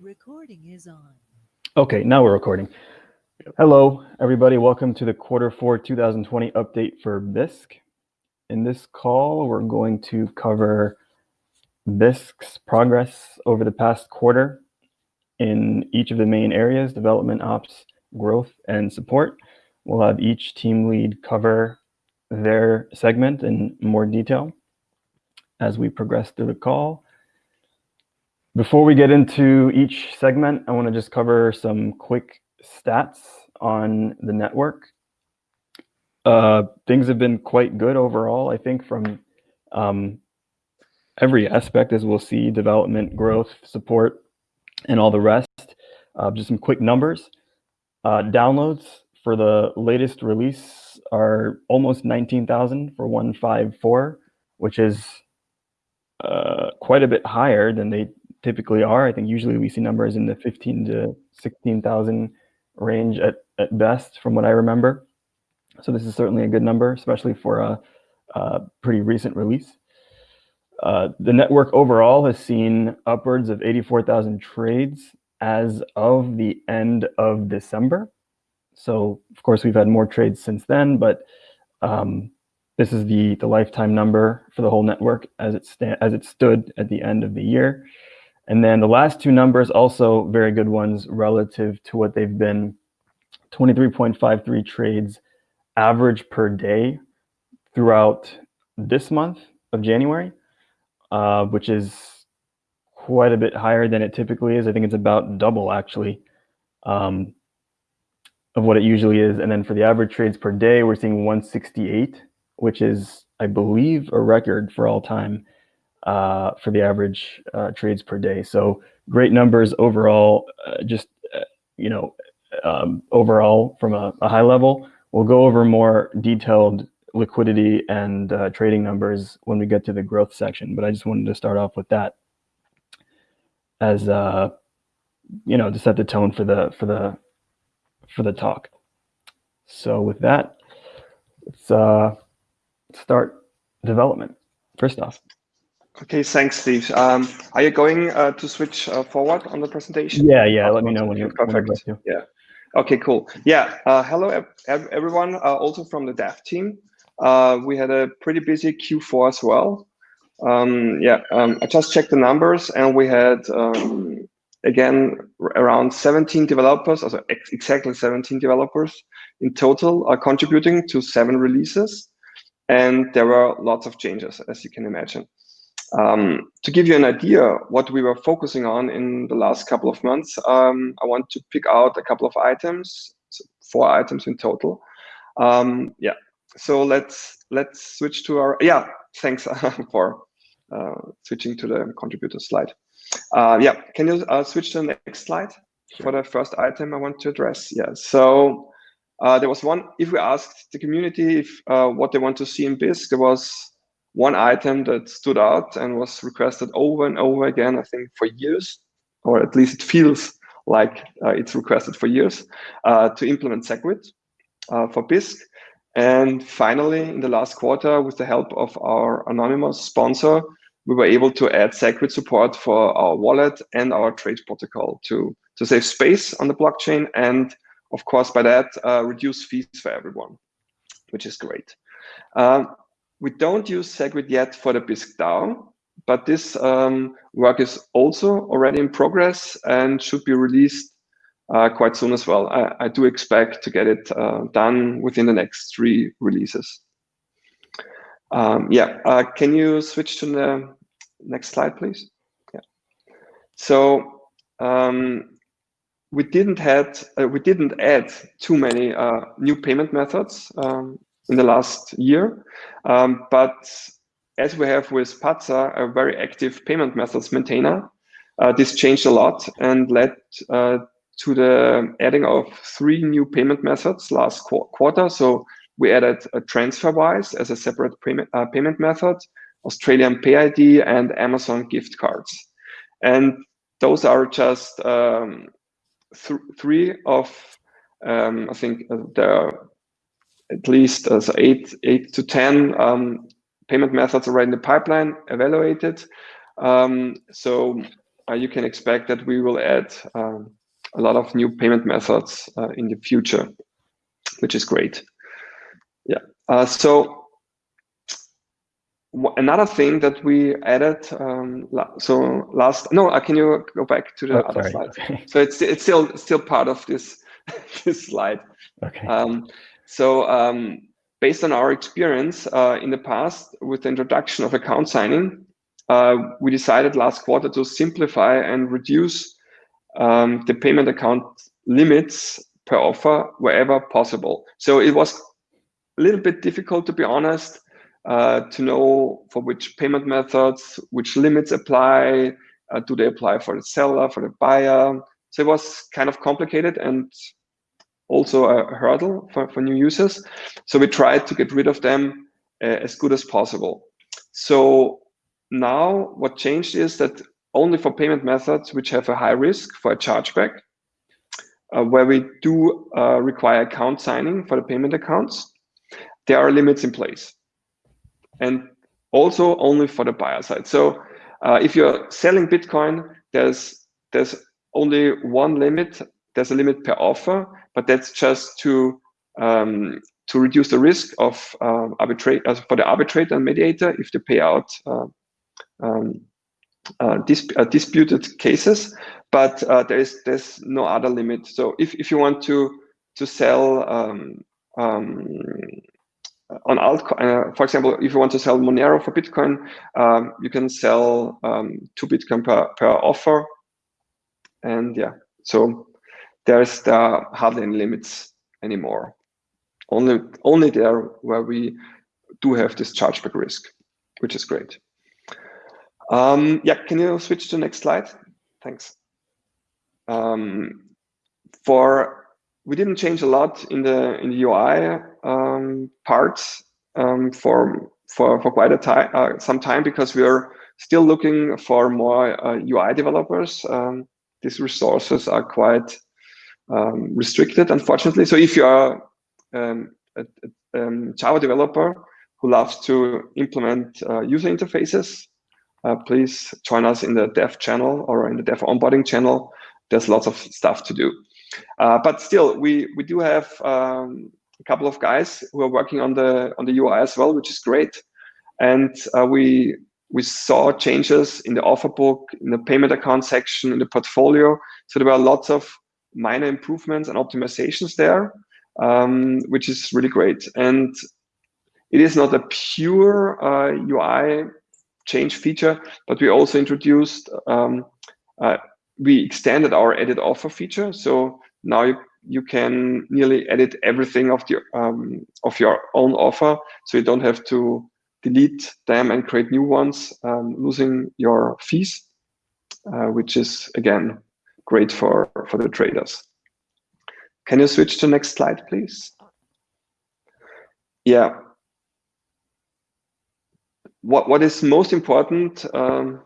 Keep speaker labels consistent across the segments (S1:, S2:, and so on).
S1: Recording is on.
S2: Okay, now we're recording. Hello, everybody. Welcome to the quarter four 2020 update for Bisq. In this call, we're going to cover Bisq's progress over the past quarter in each of the main areas, development, ops, growth, and support. We'll have each team lead cover their segment in more detail as we progress through the call. Before we get into each segment, I want to just cover some quick stats on the network. Uh, things have been quite good overall, I think, from um, every aspect, as we'll see, development, growth, support, and all the rest. Uh, just some quick numbers. Uh, downloads for the latest release are almost 19,000 for 154, which is uh, quite a bit higher than they typically are. I think usually we see numbers in the 15 to 16,000 range at, at best, from what I remember. So this is certainly a good number, especially for a, a pretty recent release. Uh, the network overall has seen upwards of 84,000 trades as of the end of December. So of course we've had more trades since then, but um, this is the, the lifetime number for the whole network as it, as it stood at the end of the year. And then the last two numbers also very good ones relative to what they've been 23.53 trades average per day throughout this month of January, uh, which is quite a bit higher than it typically is. I think it's about double actually um, of what it usually is. And then for the average trades per day, we're seeing 168, which is, I believe, a record for all time uh, for the average uh, trades per day. So great numbers overall, uh, just, uh, you know, um, overall from a, a, high level. We'll go over more detailed liquidity and uh, trading numbers when we get to the growth section, but I just wanted to start off with that as, uh, you know, to set the tone for the, for the, for the talk. So with that, let's uh, start development. First off.
S3: Okay, thanks, Steve. Um, are you going uh, to switch uh, forward on the presentation?
S2: Yeah, yeah. Let me know when you're
S3: perfect. When yeah. Okay, cool. Yeah. Uh, hello, everyone. Uh, also from the dev team. Uh, we had a pretty busy Q4 as well. Um, yeah. Um, I just checked the numbers, and we had um, again around 17 developers, also ex exactly 17 developers in total, are contributing to seven releases, and there were lots of changes, as you can imagine. Um, to give you an idea what we were focusing on in the last couple of months, um, I want to pick out a couple of items, so four items in total. Um, yeah, so let's let's switch to our yeah. Thanks for uh, switching to the contributor slide. Uh, yeah, can you uh, switch to the next slide for the first item I want to address? Yeah, so uh, there was one. If we asked the community if uh, what they want to see in Bisq, there was one item that stood out and was requested over and over again, I think for years, or at least it feels like uh, it's requested for years, uh, to implement SegWit uh, for Bisq. And finally, in the last quarter, with the help of our anonymous sponsor, we were able to add SegWit support for our wallet and our trade protocol to, to save space on the blockchain and, of course, by that, uh, reduce fees for everyone, which is great. Um, we don't use SegWit yet for the Bisq DAO, but this um, work is also already in progress and should be released uh, quite soon as well. I, I, do expect to get it uh, done within the next three releases. Um, yeah, uh, can you switch to the next slide, please? Yeah. So um, we didn't had uh, we didn't add too many uh, new payment methods um, in the last year. Um, but as we have with Pazza, a very active payment methods maintainer, uh, this changed a lot and led uh, to the adding of three new payment methods last qu quarter. So we added a TransferWise as a separate payment, uh, payment method, Australian PayID, and Amazon gift cards. And those are just um, th three of, um, I think, uh, the at least uh, so eight, eight to 10 um, payment methods already in the pipeline evaluated. Um, so uh, you can expect that we will add um, a lot of new payment methods uh, in the future, which is great. Yeah. Uh, so another thing that we added um, so last no uh, can you go back to the oh, other sorry. slide so it's it's still still part of this this slide
S2: okay
S3: um, so um, based on our experience uh, in the past with the introduction of account signing uh, we decided last quarter to simplify and reduce um, the payment account limits per offer wherever possible so it was a little bit difficult to be honest uh, to know for which payment methods, which limits apply, uh, do they apply for the seller, for the buyer. So it was kind of complicated and also a hurdle for, for new users. So we tried to get rid of them uh, as good as possible. So now what changed is that only for payment methods which have a high risk for a chargeback, uh, where we do uh, require account signing for the payment accounts, there are limits in place and also only for the buyer side. So uh, if you're selling Bitcoin, there's there's only one limit. There's a limit per offer, but that's just to um, to reduce the risk of uh, arbitrate uh, for the arbitrator and mediator if they pay out uh, um, uh, dis uh, disputed cases. But there is there's no other limit. So if if you want to to sell um, um, on altcoin, for example, if you want to sell Monero for Bitcoin, um, you can sell um, two Bitcoin per, per offer. And yeah, so there's the hardly any limits anymore. Only, only there where we do have this chargeback risk, which is great. Um, yeah, can you switch to the next slide? Thanks. Um, for we didn't change a lot in the in the UI um, parts um, for for for quite a time uh, some time because we are still looking for more uh, UI developers. Um, these resources are quite um, restricted, unfortunately. So if you are um, a, a um, Java developer who loves to implement uh, user interfaces, uh, please join us in the dev channel or in the dev onboarding channel. There's lots of stuff to do. Uh, but still, we we do have um, a couple of guys who are working on the on the UI as well, which is great. And uh, we we saw changes in the offer book, in the payment account section, in the portfolio. So there were lots of minor improvements and optimizations there, um, which is really great. And it is not a pure uh, UI change feature, but we also introduced um, uh, we extended our edit offer feature. So now you, you can nearly edit everything of the um, of your own offer. So you don't have to delete them and create new ones, um, losing your fees, uh, which is again great for for the traders. Can you switch to next slide, please? Yeah. What what is most important um,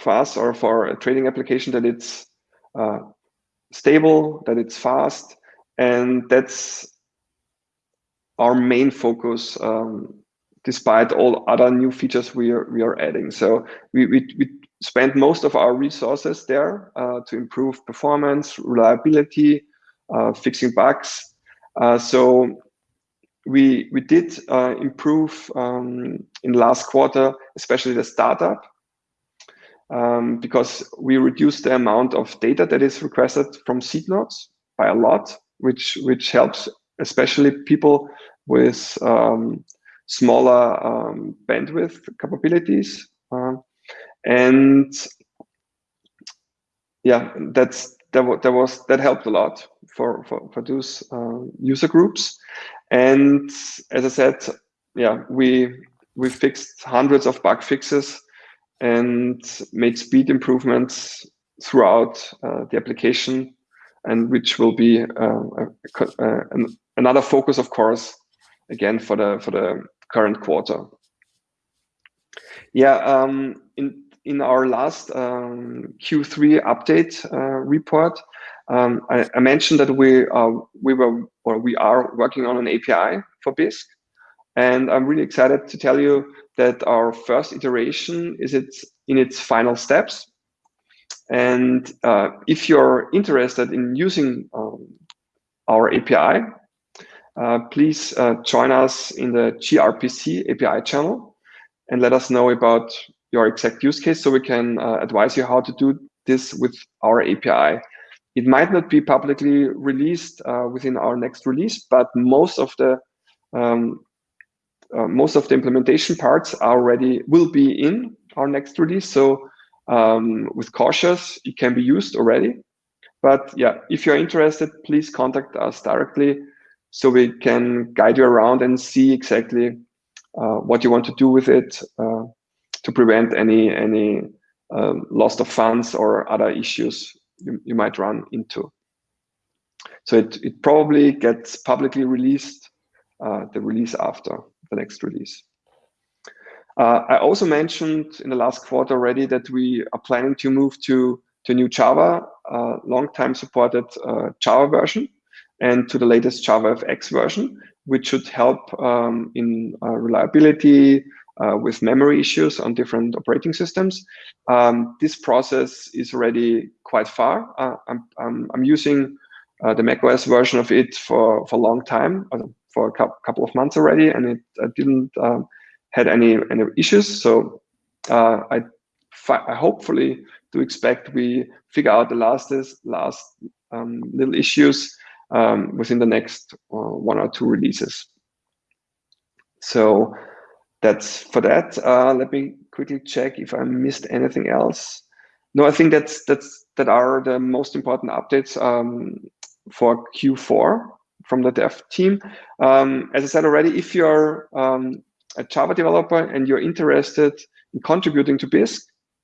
S3: for us or for a trading application that it's uh, stable, that it's fast, and that's our main focus um, despite all other new features we are, we are adding. So we, we, we spend most of our resources there uh, to improve performance, reliability, uh, fixing bugs. Uh, so we, we did uh, improve um, in last quarter, especially the startup um, because we reduced the amount of data that is requested from seed nodes by a lot, which which helps especially people with um, smaller um, bandwidth capabilities. Uh, and yeah, that's that, that was that helped a lot for for, for those uh, user groups. And as I said, yeah, we we fixed hundreds of bug fixes and made speed improvements throughout uh, the application and which will be uh, a, an, another focus of course again for the for the current quarter yeah um, in in our last um, q3 update uh, report um, I, I, mentioned that we uh, we were or we are working on an api for bisq and i'm really excited to tell you that our first iteration is it's in its final steps. And uh, if you're interested in using um, our API, uh, please uh, join us in the gRPC API channel and let us know about your exact use case so we can uh, advise you how to do this with our API. It might not be publicly released uh, within our next release, but most of the um, uh, most of the implementation parts already will be in our next release. So um, with cautious, it can be used already. But yeah, if you're interested, please contact us directly so we can guide you around and see exactly uh, what you want to do with it uh, to prevent any any um, loss of funds or other issues you, you might run into. So it, it probably gets publicly released, uh, the release after the next release. Uh, I also mentioned in the last quarter already that we are planning to move to, to new Java, uh, long time supported uh, Java version, and to the latest Java FX version, which should help um, in uh, reliability, uh, with memory issues on different operating systems. Um, this process is already quite far. Uh, I'm, I'm, I'm, using uh, the macOS version of it for, for a long time, uh, for a couple of months already, and it didn't um, had any, any issues. So uh, I, I hopefully do expect we figure out the last, last um, little issues um, within the next uh, one or two releases. So that's for that. Uh, let me quickly check if I missed anything else. No, I think that's that's that are the most important updates um, for Q4 from the dev team. Um, as I said already, if you're um, a Java developer and you're interested in contributing to Bisq,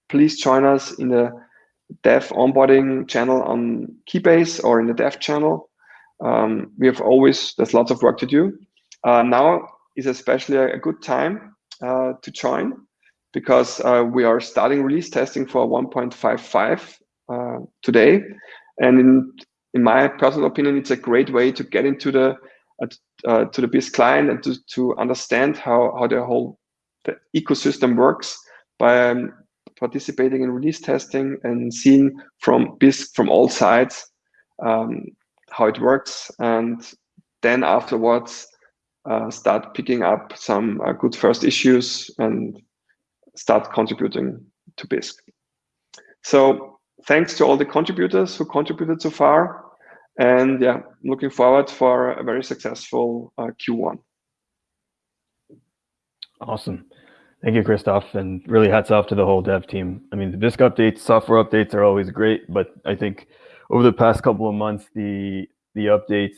S3: please join us in the dev onboarding channel on Keybase or in the dev channel. Um, we have always, there's lots of work to do. Uh, now is especially a, a good time uh, to join because uh, we are starting release testing for 1.55 uh, today. And in, in my personal opinion, it's a great way to get into the uh, to the Bisq client and to, to understand how, how the whole the ecosystem works by um, participating in release testing and seeing from Bisq from all sides um, how it works. And then afterwards, uh, start picking up some uh, good first issues and start contributing to Bisq. So thanks to all the contributors who contributed so far. And yeah, looking forward for a very successful uh, Q1.
S2: Awesome. Thank you, Christoph, and really hats off to the whole dev team. I mean, the Bisq updates, software updates are always great, but I think over the past couple of months, the the updates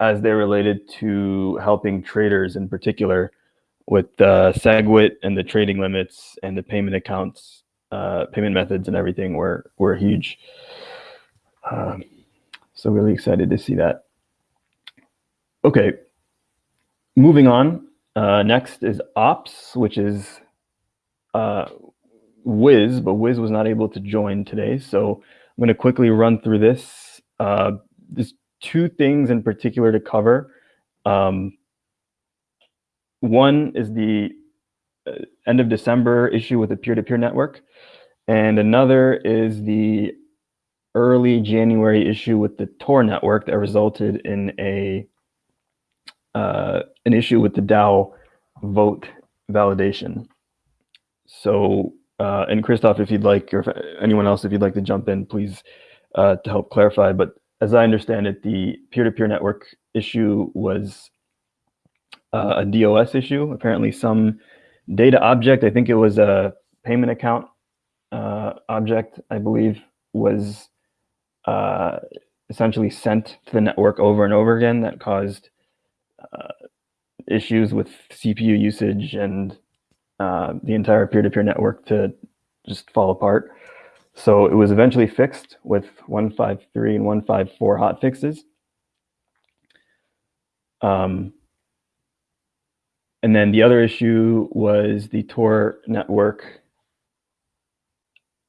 S2: as they're related to helping traders in particular with the SegWit and the trading limits and the payment accounts, uh, payment methods and everything were, were huge. Um, so really excited to see that. Okay, moving on. Uh, next is Ops, which is uh, Wiz, but Wiz was not able to join today. So I'm going to quickly run through this. Uh, this two things in particular to cover. Um, one is the uh, end of December issue with the peer-to-peer -peer network, and another is the early January issue with the Tor network that resulted in a uh, an issue with the DAO vote validation. So, uh, and Christoph, if you'd like, or anyone else, if you'd like to jump in, please uh, to help clarify. But as I understand it, the peer-to-peer -peer network issue was uh, a DOS issue. Apparently some data object, I think it was a payment account uh, object, I believe, was uh, essentially sent to the network over and over again that caused uh, issues with CPU usage and uh, the entire peer-to-peer -peer network to just fall apart. So it was eventually fixed with 153 and 154 hot fixes. Um, and then the other issue was the Tor network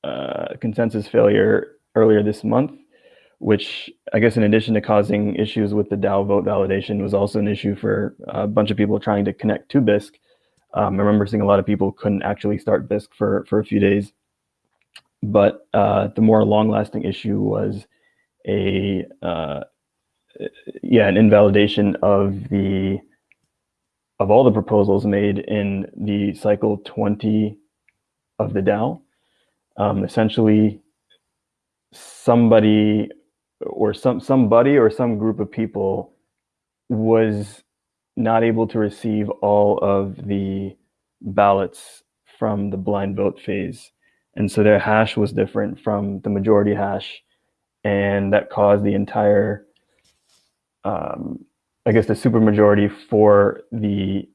S2: uh, consensus failure earlier this month, which I guess in addition to causing issues with the DAO vote validation was also an issue for a bunch of people trying to connect to Bisq. Um, I remember seeing a lot of people couldn't actually start Bisq for, for a few days but uh, the more long-lasting issue was a uh, yeah an invalidation of the of all the proposals made in the cycle 20 of the DAO. Um, essentially, somebody or some somebody or some group of people was not able to receive all of the ballots from the blind vote phase. And so their hash was different from the majority hash. And that caused the entire, um, I guess, the supermajority for the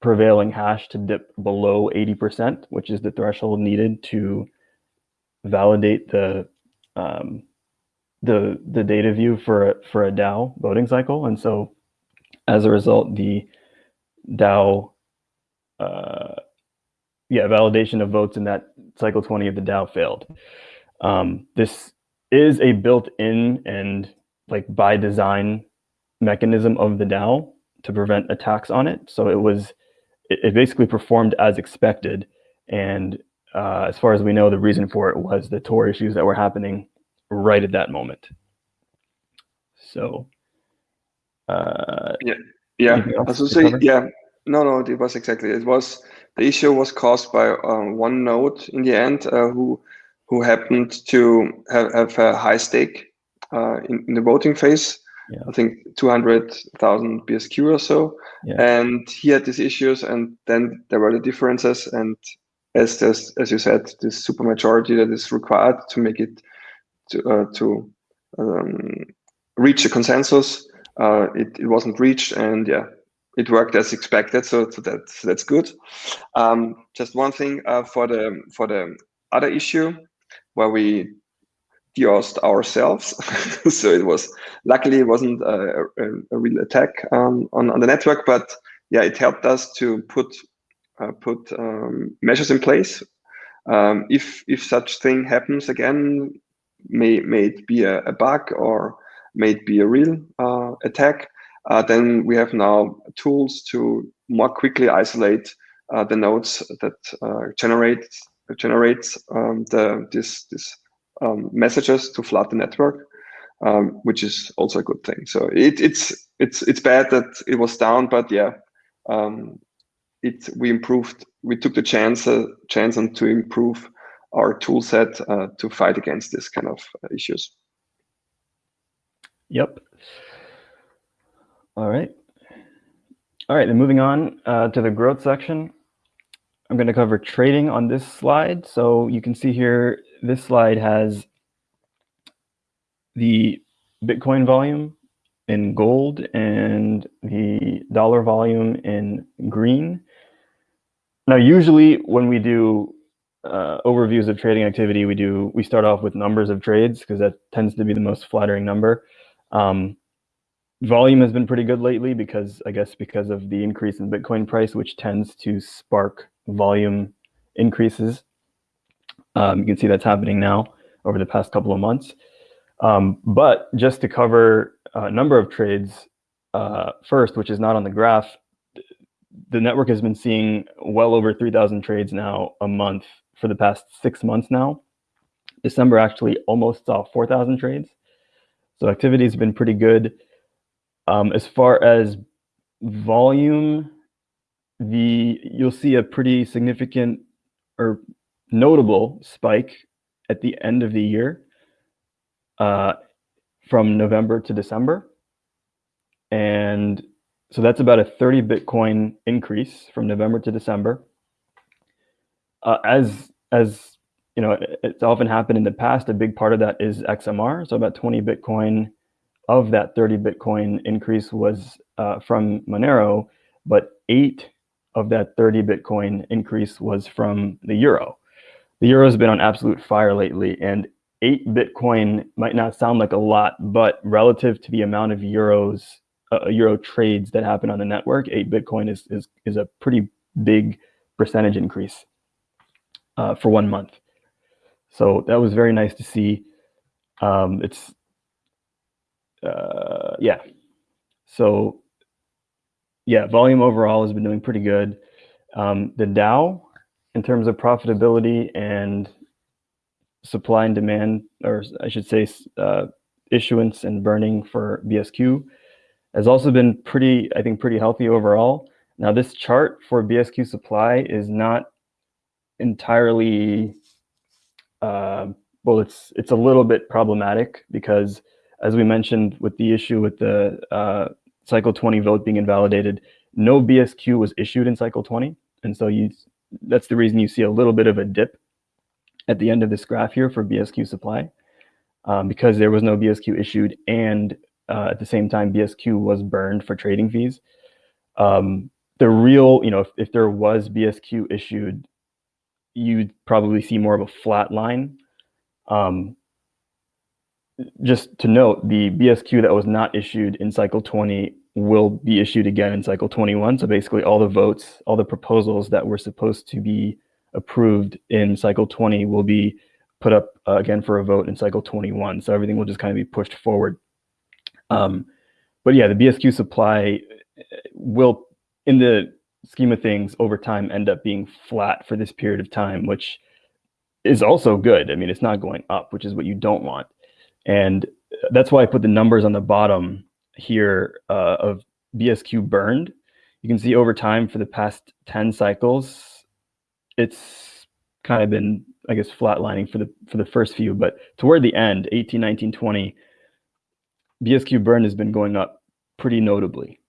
S2: prevailing hash to dip below 80%, which is the threshold needed to validate the um, the the data view for a, for a DAO voting cycle. And so as a result, the DAO, uh, yeah, validation of votes in that cycle 20 of the DAO failed. Um, this is a built-in and like by design mechanism of the DAO to prevent attacks on it. So it was, it, it basically performed as expected. And uh, as far as we know, the reason for it was the Tor issues that were happening right at that moment. So, uh,
S3: yeah, yeah. I say, yeah, no, no, it was exactly. It was the issue was caused by um, one node in the end uh, who who happened to have, have a high stake uh, in, in the voting phase. Yeah. I think 200,000 BSQ or so. Yeah. And he had these issues, and then there were the differences. And as this, as you said, this supermajority that is required to make it to uh, to um, reach a consensus. Uh, it, it wasn't reached, and yeah, it worked as expected. So, so that's that's good. Um, just one thing uh, for the for the other issue where we deossed ourselves. so it was luckily it wasn't a, a, a real attack um, on on the network, but yeah, it helped us to put uh, put um, measures in place. Um, if if such thing happens again, may may it be a, a bug or may it be a real uh, attack, uh, then we have now tools to more quickly isolate uh, the nodes that uh, generate generates um, the this this um, messages to flood the network, um, which is also a good thing. So it, it's it's it's bad that it was down, but yeah, um, it we improved. We took the chance uh, chance on to improve our tool set uh, to fight against this kind of issues.
S2: Yep. All right. All right, then moving on uh, to the growth section. I'm going to cover trading on this slide. So you can see here, this slide has the Bitcoin volume in gold and the dollar volume in green. Now, usually when we do uh, overviews of trading activity, we do we start off with numbers of trades because that tends to be the most flattering number. Um, volume has been pretty good lately because I guess because of the increase in Bitcoin price, which tends to spark volume increases. Um, you can see that's happening now over the past couple of months. Um, but just to cover a number of trades uh, first, which is not on the graph, the network has been seeing well over 3,000 trades now a month for the past six months now. December actually almost saw 4,000 trades. So activity has been pretty good. Um, as far as volume, the you'll see a pretty significant or notable spike at the end of the year uh, from November to December. And so that's about a 30 Bitcoin increase from November to December. Uh, as as you know, it's often happened in the past. A big part of that is XMR. So about 20 Bitcoin of that 30 Bitcoin increase was uh, from Monero, but eight of that 30 Bitcoin increase was from the euro. The euro has been on absolute fire lately, and eight Bitcoin might not sound like a lot, but relative to the amount of euros, uh, euro trades that happen on the network, eight Bitcoin is is is a pretty big percentage increase uh, for one month. So that was very nice to see. Um, it's, uh, yeah. So yeah, volume overall has been doing pretty good. Um, the DAO, in terms of profitability and supply and demand, or I should say, uh, issuance and burning for BSQ has also been pretty, I think, pretty healthy overall. Now, this chart for BSQ supply is not entirely, uh, well, it's it's a little bit problematic because, as we mentioned, with the issue with the uh, cycle 20 vote being invalidated, no BSQ was issued in cycle 20, and so you that's the reason you see a little bit of a dip at the end of this graph here for BSQ supply um, because there was no BSQ issued and uh, at the same time BSQ was burned for trading fees. Um, the real, you know, if, if there was BSQ issued, you'd probably see more of a flat line. Um, just to note, the BSQ that was not issued in cycle 20 will be issued again in cycle 21. So basically all the votes, all the proposals that were supposed to be approved in cycle 20 will be put up uh, again for a vote in cycle 21. So everything will just kind of be pushed forward. Um, but yeah, the BSQ supply uh, will, in the scheme of things, over time end up being flat for this period of time, which is also good. I mean, it's not going up, which is what you don't want. And that's why I put the numbers on the bottom here uh, of BSQ burned. You can see over time for the past 10 cycles, it's kind of been, I guess, flatlining for the for the first few, but toward the end, 18, 19, 20, BSQ burn has been going up pretty notably,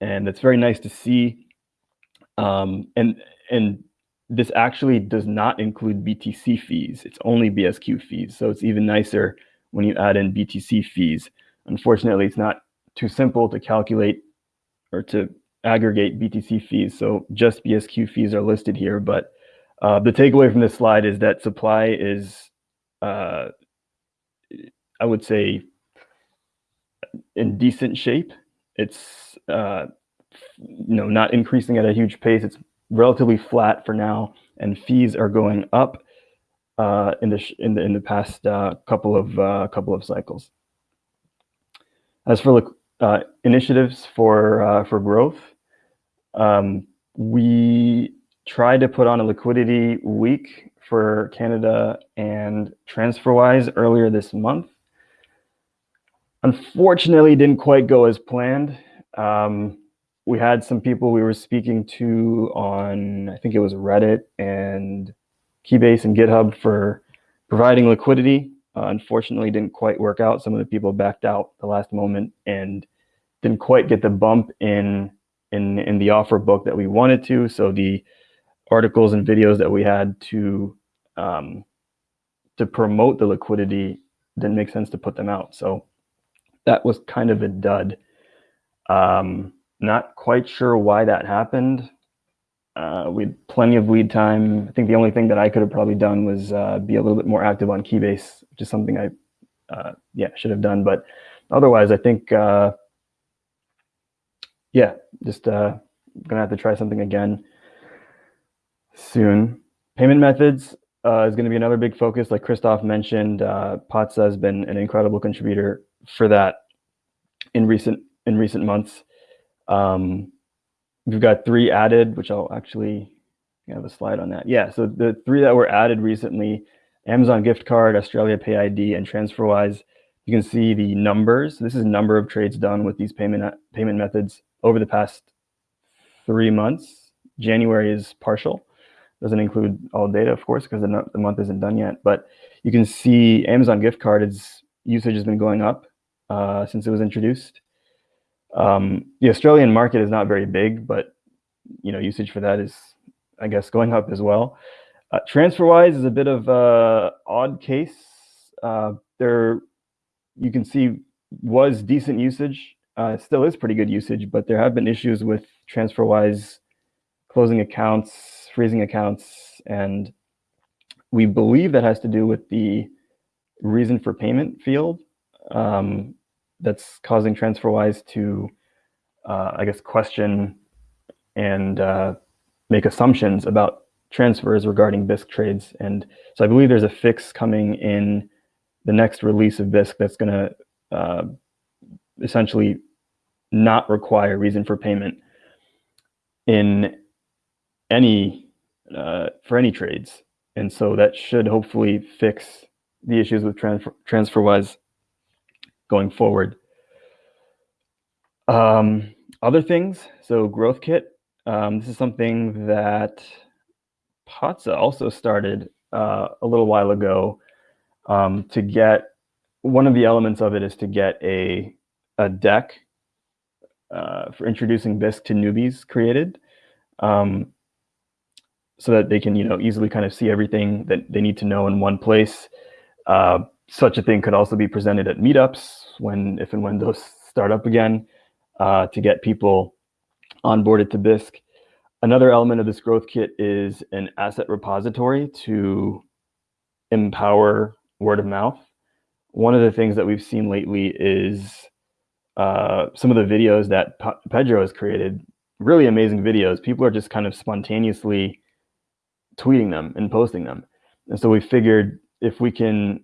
S2: and it's very nice to see. Um, and and this actually does not include BTC fees; it's only BSQ fees. So it's even nicer when you add in BTC fees. Unfortunately, it's not too simple to calculate or to aggregate BTC fees. So just BSQ fees are listed here, but uh, the takeaway from this slide is that supply is, uh, I would say, in decent shape. It's uh, you know not increasing at a huge pace. It's relatively flat for now, and fees are going up uh, in the in the in the past uh, couple of uh, couple of cycles. As for uh, initiatives for for growth, um, we tried to put on a liquidity week for Canada and TransferWise earlier this month. Unfortunately, didn't quite go as planned. Um, we had some people we were speaking to on, I think it was Reddit and Keybase and GitHub for providing liquidity. Uh, unfortunately, didn't quite work out. Some of the people backed out the last moment and didn't quite get the bump in in in the offer book that we wanted to. So the articles and videos that we had to um, to promote the liquidity didn't make sense to put them out. So that was kind of a dud. Um, not quite sure why that happened. Uh, we had plenty of lead time. I think the only thing that I could have probably done was uh, be a little bit more active on Keybase, which is something I, uh, yeah, should have done. But otherwise, I think, uh, yeah, just uh, gonna have to try something again soon. Payment methods uh, is going to be another big focus. Like Christoph mentioned, Pazza has been an incredible contributor for that in recent in recent months. Um, we've got three added, which I'll actually have a slide on that. Yeah, so the three that were added recently, Amazon gift card, Australia Pay ID, and TransferWise. You can see the numbers. This is number of trades done with these payment payment methods over the past three months. January is partial. Doesn't include all data, of course, because the, the month isn't done yet. But you can see Amazon gift card is, usage has been going up uh, since it was introduced. Um, the Australian market is not very big, but you know usage for that is, I guess, going up as well. Uh, TransferWise is a bit of a odd case. Uh, there, you can see was decent usage. Uh, still is pretty good usage, but there have been issues with TransferWise closing accounts freezing accounts. And we believe that has to do with the reason for payment field um, that's causing TransferWise to, uh, I guess, question and uh, make assumptions about transfers regarding Bisq trades. And so I believe there's a fix coming in the next release of Bisq that's going to uh, essentially not require reason for payment in any uh, for any trades. And so that should hopefully fix the issues with transfer TransferWise going forward. Um, other things, so Growth Kit. Um, this is something that Pazza also started uh, a little while ago um, to get one of the elements of it is to get a a deck uh, for introducing Bisq to newbies created, um, so that they can you know easily kind of see everything that they need to know in one place. Uh, such a thing could also be presented at meetups when if and when those start up again uh, to get people onboarded to Bisq. Another element of this growth kit is an asset repository to empower word of mouth. One of the things that we've seen lately is uh, some of the videos that Pedro has created, really amazing videos. People are just kind of spontaneously tweeting them and posting them. And so we figured if we can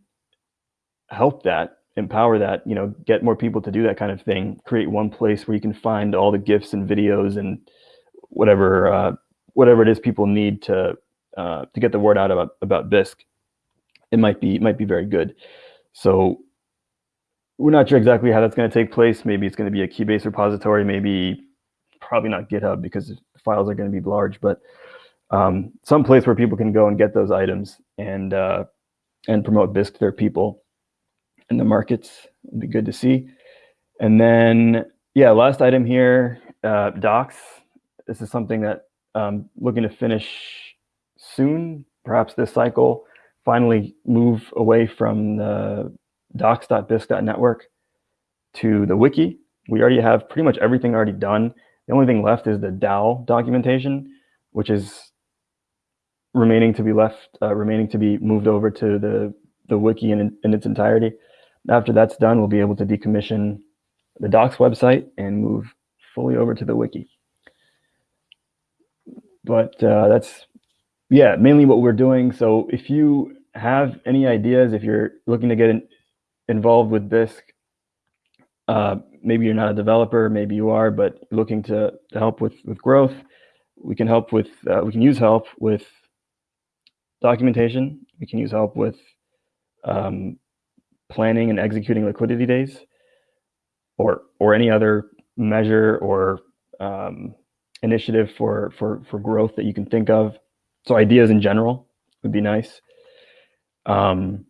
S2: help that, empower that, you know, get more people to do that kind of thing, create one place where you can find all the gifs and videos and whatever uh, whatever it is people need to uh, to get the word out about about Bisq, it might be it might be very good. So we're not sure exactly how that's going to take place. Maybe it's going to be a Keybase repository. Maybe probably not GitHub because files are going to be large, but um, some place where people can go and get those items and uh, and promote Bisq to their people in the markets would be good to see. And then, yeah, last item here, uh, docs. This is something that I'm um, looking to finish soon, perhaps this cycle, finally move away from the docs.bisq.network to the wiki. We already have pretty much everything already done. The only thing left is the DAO documentation, which is remaining to be left, uh, remaining to be moved over to the, the wiki in, in its entirety. After that's done, we'll be able to decommission the docs website and move fully over to the wiki. But uh, that's, yeah, mainly what we're doing. So if you have any ideas, if you're looking to get in, involved with Bisq, uh, maybe you're not a developer, maybe you are, but looking to, to help with, with growth, we can help with, uh, we can use help with documentation. We can use help with um, planning and executing liquidity days or, or any other measure or um, initiative for, for, for growth that you can think of. So ideas in general would be nice. Um,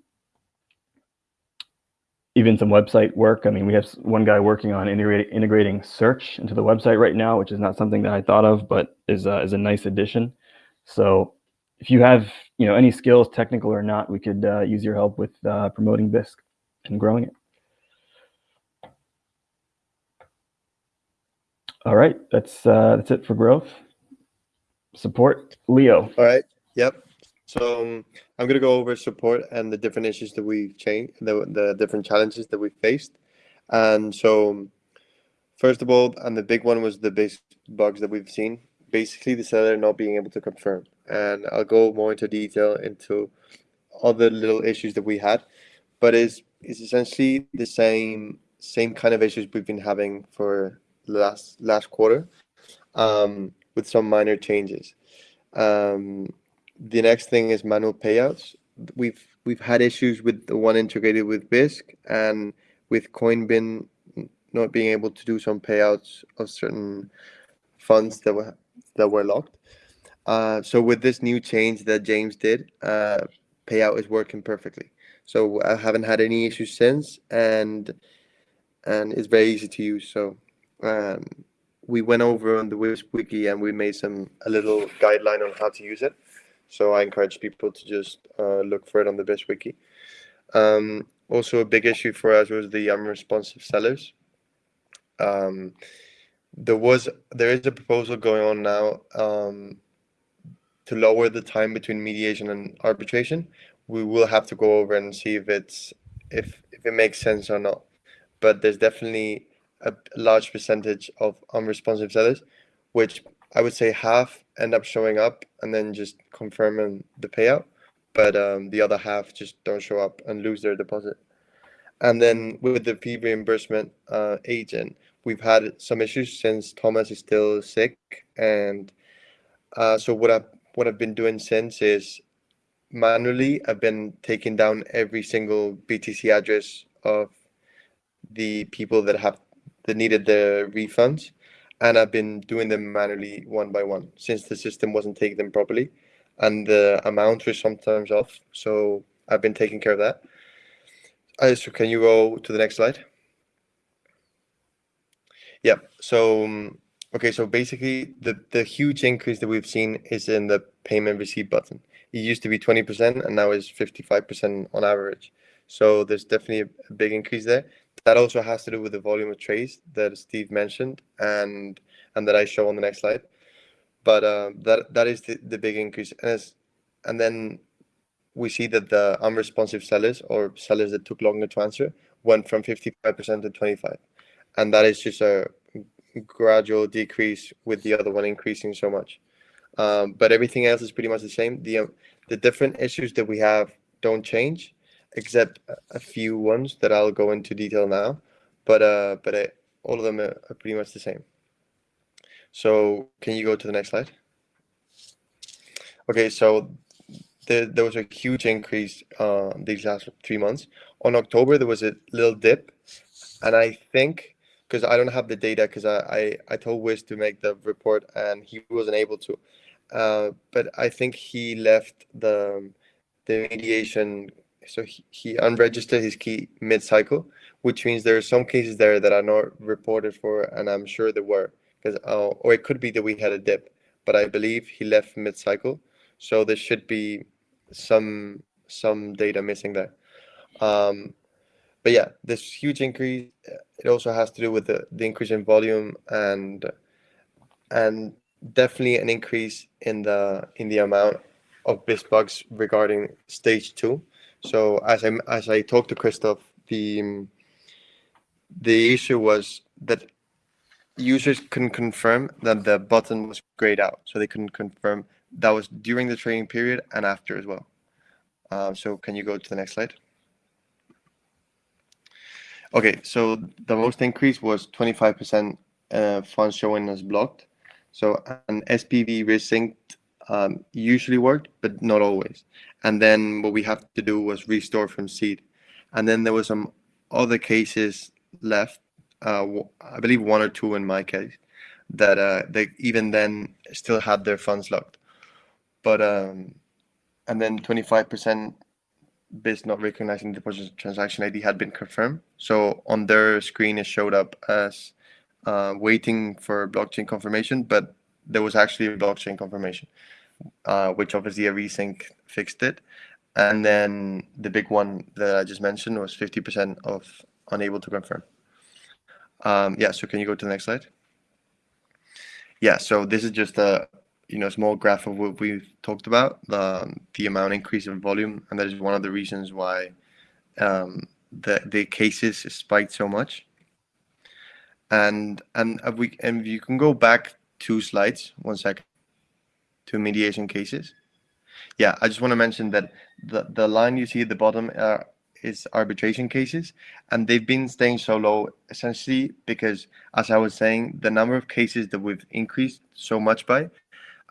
S2: even some website work. I mean, we have one guy working on integrating, integrating search into the website right now, which is not something that I thought of, but is, uh, is a nice addition. So if you have you know any skills, technical or not, we could uh, use your help with uh, promoting Bisq and growing it. All right, that's uh, that's it for growth. Support, Leo.
S1: All right. Yep. So um, I'm gonna go over support and the different issues that we've changed, the the different challenges that we faced. And so, first of all, and the big one was the base bugs that we've seen. Basically, the seller not being able to confirm. And I'll go more into detail into other little issues that we had, but is is essentially the same same kind of issues we've been having for last last quarter, um, with some minor changes. Um, the next thing is manual payouts. We've we've had issues with the one integrated with Bisq and with Coinbin not being able to do some payouts of certain funds that were that were locked. Uh, so with this new change that James did, uh, payout is working perfectly. So I haven't had any issues since, and and it's very easy to use. So um, we went over on the Bisq wiki and we made some a little guideline on how to use it. So I encourage people to just uh, look for it on the Bisq wiki. Um, also, a big issue for us was the unresponsive sellers. Um, there was there is a proposal going on now um, to lower the time between mediation and arbitration. We will have to go over and see if it's if if it makes sense or not. But there's definitely a large percentage of unresponsive sellers, which I would say half end up showing up and then just confirming the payout, but um, the other half just don't show up and lose their deposit. And then with the fee reimbursement uh, agent, we've had some issues since Thomas is still sick, and uh, so what I've what I've been doing since is manually, I've been taking down every single BTC address of the people that have that needed the refunds, and I've been doing them manually one by one since the system wasn't taking them properly, and the amounts were sometimes off. So I've been taking care of that. Uh, so can you go to the next slide? Yeah. So um, okay. So basically, the the huge increase that we've seen is in the payment receipt button. It used to be twenty percent, and now is fifty five percent on average. So there's definitely a, a big increase there. That also has to do with the volume of trades that Steve mentioned and and that I show on the next slide. But uh, that that is the, the big increase, and as and then we see that the unresponsive sellers or sellers that took longer to answer went from 55% to 25 and that is just a gradual decrease with the other one increasing so much um, but everything else is pretty much the same the um, the different issues that we have don't change except a few ones that I'll go into detail now. But uh, but all of them are, are pretty much the same. So can you go to the next slide? Okay, so there, there was a huge increase uh, these last three months. On October, there was a little dip, and I think because I don't have the data because I, I I told Wiz to make the report and he wasn't able to. Uh, but I think he left the the mediation so he, he unregistered his key mid-cycle, which means there are some cases there that are not reported for, and I'm sure there were, because uh, or it could be that we had a dip, but I believe he left mid-cycle, so there should be some some data missing there. Um, but yeah, this huge increase. It also has to do with the, the increase in volume and and definitely an increase in the in the amount of Bisq bugs regarding stage two. So as I as I talked to Christoph, the the issue was that users couldn't confirm that the button was grayed out, so they couldn't confirm that was during the training period and after as well. Um, so can you go to the next slide? Okay, so the most increase was 25% uh, funds showing as blocked. So an SPV resynced um, usually worked, but not always. And then what we have to do was restore from seed. And then there was some other cases left, uh, I believe one or two in my case, that uh, they even then still had their funds locked. But um, and then 25% Bisq not recognizing the deposit transaction ID had been confirmed. So on their screen, it showed up as uh, waiting for blockchain confirmation, but there was actually a blockchain confirmation, uh, which obviously a resync fixed it. And then the big one that I just mentioned was 50% of unable to confirm. Um, yeah, so can you go to the next slide? Yeah, so this is just a you know small graph of what we've talked about, the, the amount increase in volume, and that is one of the reasons why um, the the cases spiked so much. And and we and you can go back two slides, one second, to mediation cases. Yeah, I just want to mention that the, the line you see at the bottom uh, is arbitration cases, and they've been staying so low essentially because, as I was saying, the number of cases that we've increased so much by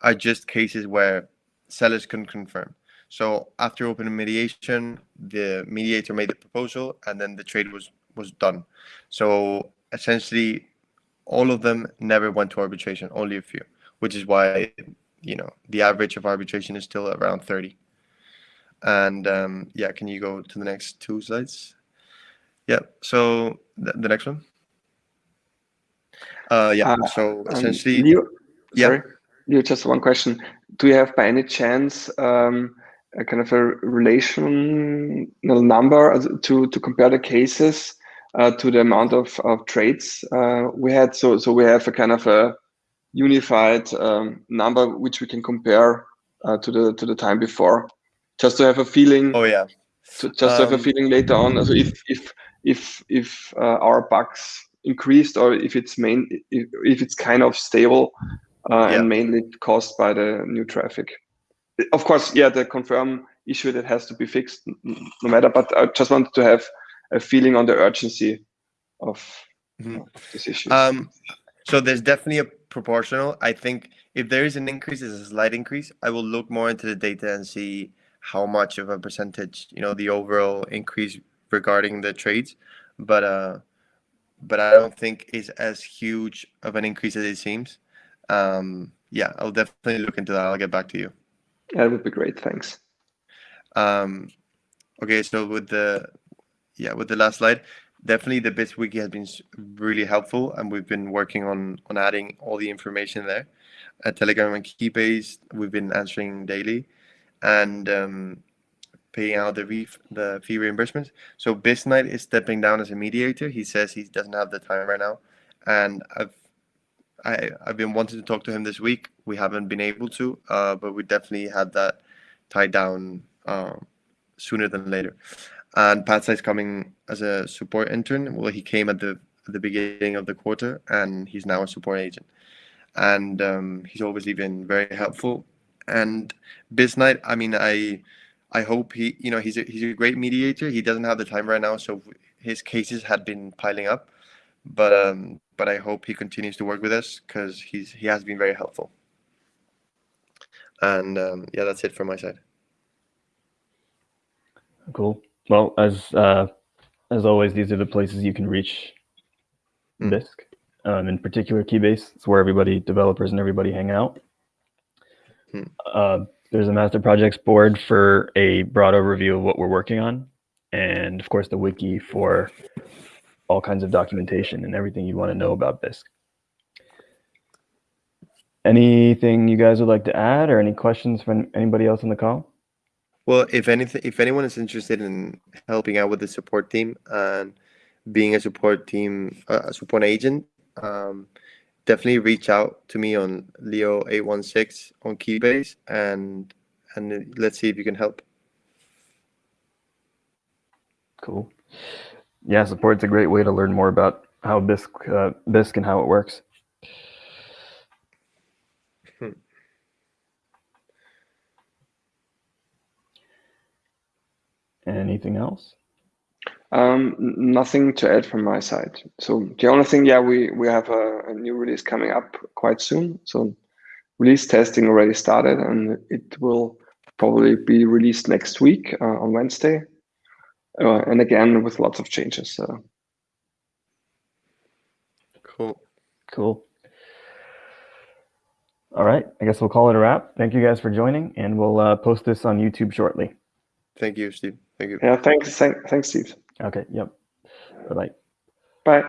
S1: are just cases where sellers can confirm. So after open mediation, the mediator made the proposal, and then the trade was was done. So essentially, all of them never went to arbitration, only a few, which is why you know the average of arbitration is still around 30 and um, yeah can you go to the next two slides? Yeah so th the next one? Uh, yeah uh, so um, essentially
S3: um, you, yeah. sorry, you just one question. Do you have by any chance um, a kind of a relational number to to compare the cases? uh, to the amount of, of trades uh, we had. So so we have a kind of a unified um, number which we can compare uh, to the to the time before, just to have a feeling.
S1: Oh yeah.
S3: To, just um, to have a um, feeling later on. So if if if if uh, our bugs increased or if it's main if, if it's kind of stable uh, yeah. and mainly caused by the new traffic. Of course, yeah, the confirm issue that has to be fixed no matter. But I just wanted to have a feeling on the urgency of, mm -hmm. of this issue.
S1: Um, so there's definitely a proportional. I think if there is an increase, it's a slight increase. I will look more into the data and see how much of a percentage you know the overall increase regarding the trades, but uh, but I don't think is as huge of an increase as it seems. Um, yeah, I'll definitely look into that. I'll get back to you.
S3: That would be great. Thanks.
S1: Um, okay, so with the yeah with the last slide, definitely the Bisq wiki has been really helpful, and we've been working on on adding all the information there. At Telegram and Keybase, we've been answering daily, and um, paying out the re- the fee reimbursements. So Bisnight is stepping down as a mediator. He says he doesn't have the time right now, and I've I, I've been wanting to talk to him this week. We haven't been able to, uh, but we definitely had that tied down uh, sooner than later. And Patsai is coming as a support intern. Well, he came at the the beginning of the quarter, and he's now a support agent. And um, he's obviously been very helpful. And Bisnight, I mean, I I hope he, you know, he's a, he's a great mediator. He doesn't have the time right now, so his cases had been piling up. But um, but I hope he continues to work with us because he's he has been very helpful. And um, yeah, that's it from my side.
S2: Cool. Well, as uh, as always, these are the places you can reach
S1: Mm.
S2: Bisq. Um, in particular, Keybase. It's where everybody, developers and everybody hang out.
S1: Hmm.
S2: Uh, there's a master projects board for a broad overview of what we're working on, and of course, the wiki for all kinds of documentation and everything you want to know about Bisq. Anything you guys would like to add, or any questions from anybody else on the call?
S1: Well, if anything, if anyone is interested in helping out with the support team and being a support team, uh, a support agent, um, definitely reach out to me on Leo eight one six on Keybase, and and let's see if you can help.
S2: Cool. Yeah, support's a great way to learn more about how Bisq, uh, Bisq and how it works. Anything else?
S3: Um, nothing to add from my side. So the only thing, yeah, we we have a, a new release coming up quite soon. So release testing already started, and it will probably be released next week uh, on Wednesday. Uh, and again, with lots of changes. So
S1: Cool.
S2: Cool. All right. I guess we'll call it a wrap. Thank you guys for joining, and we'll uh, post this on YouTube shortly.
S1: Thank you, Steve. Thank you.
S3: yeah, thanks, thank, thanks, Steve.
S2: Okay. Yep. Bye bye.